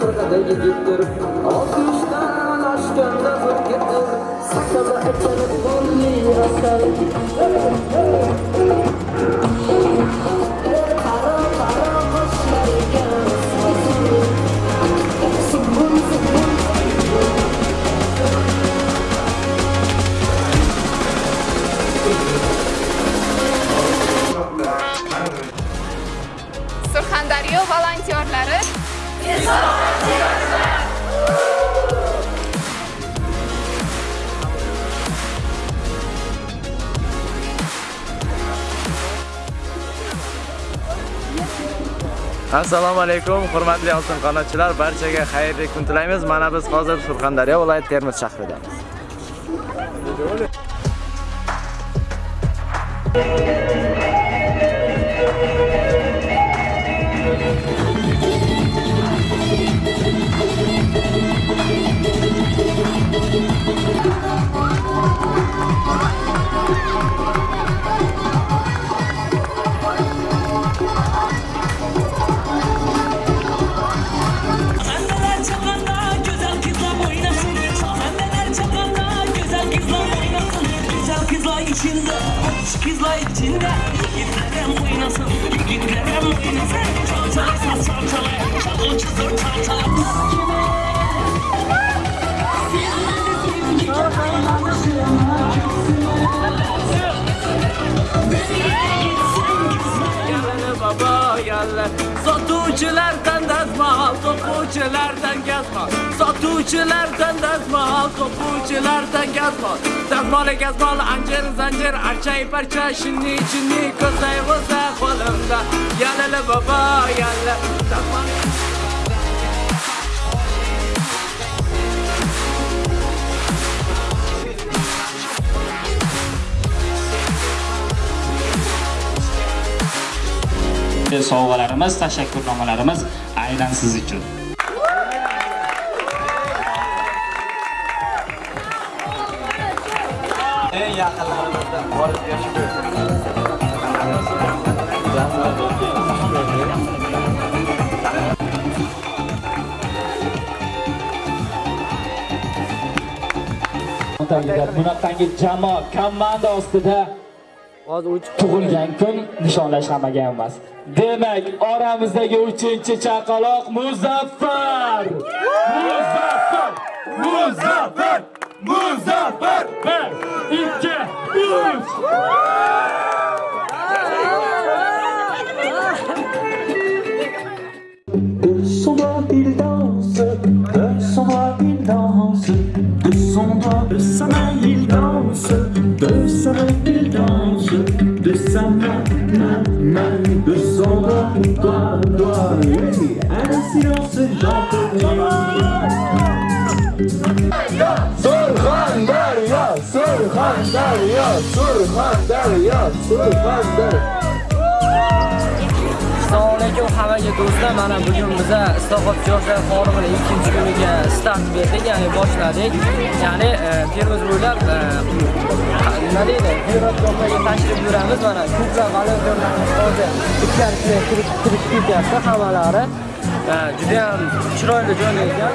qirqadagi yigitdir oltmishdan oshganda bir ketdir sakkizda aytsanib bo'lmayversan assalomu alaykum hurmatli oltin qanotchilar barchaga xayrli kun tilaymiz. Mana biz hozir surxondaryo viloyati termiz shahridamiz. Sahneler içinde Hoş kızla içinde. Yiğitlerim oynasın Yiğitlerim oynasın Çalçala saz çalçala Çal o çizir çalçala. Gitsin kızlar Gel baba gel Sotuvçulardan dazma, sotuvçulardan gezma. Sotuvçulardan dazma, sotuvçulardan gezma. Dazmalı gezmalı ancir zancir Arçayı parça. Şimdi şimdi Kızay vızda kolumda Yalala baba yalala Dazmalı Dazmol sovg'alarimiz, tashakkurnomalarimiz aynan siz uchun. eng yaqinlarimizdan borib berishib bunaqangi jamoa komanda ostida tug'ilgan kun nishonlashmagan emas. Demak oramizdagi uchinchi chaqaloq muzaffar! Muzaffar! Muzaffar! Muzaffar! Bir ikki uch son doigt il danse, de son doigt il danse, de son doigt, de sa main il danse, danse, de sa danse, de sa main, main, main, de son doigt, doigt, doigt. Oui, un silence, j'en peux plus. Surhandaria, Surhandaria, Surhandaria, Surhandaria. Assalomu alaykum hammaga do'stlar. Mana bugun biza Islohot yoshlar forumini ikkinchi kuniga start berdik, ya'ni boshladik. Ya'ni e, Termiz bo'ylab e, nima deydi? Ziyoratgohlarga tashrif buyuramiz. Mana ko'plab volontyorlarimiz hozir ichkarisiga kirib kirib ketyapti hammalari. E, Juda ham chiroyli joyda ekan.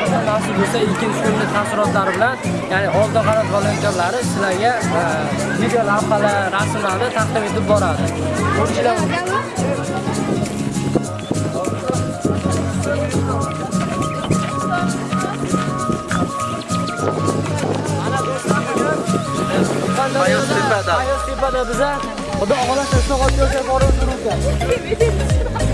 Xudo nasib bo'lsa ikkinchi kunni taassurotlari bilan, ya'ni oldi qarat volontyorlari sizlarga video lavhalar, rasmlarni taqdim etib boradi. Ko'rishlar Ayoztepada. Ayoztepada biza Xudo xohlasa Islohot yoshlar forumi turibdi.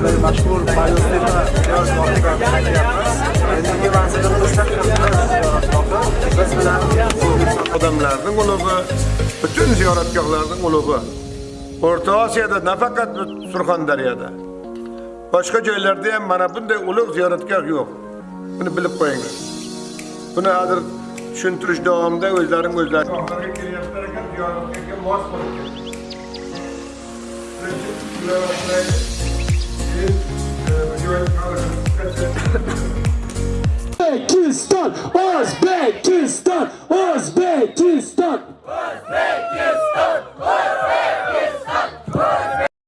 Surxondaryodagi mashhur Bayoztepa yosh bog'iga. Endigi manzilimiz Biz bilan odamlarning ulug'i, butun ziyoratgohlarning ulug'i. O'rta Osiyoda nafaqat Surxondaryoda. Boshqa joylarda ham mana bunday ulug' ziyoratgoh yo'q. Buni bilib qo'yinglar. Buni hozir tushuntirish davomida o'zlaring o'zlari kelyaptilar ekan mos bo'lib ketdi Uzbekistan, Uzbekistan.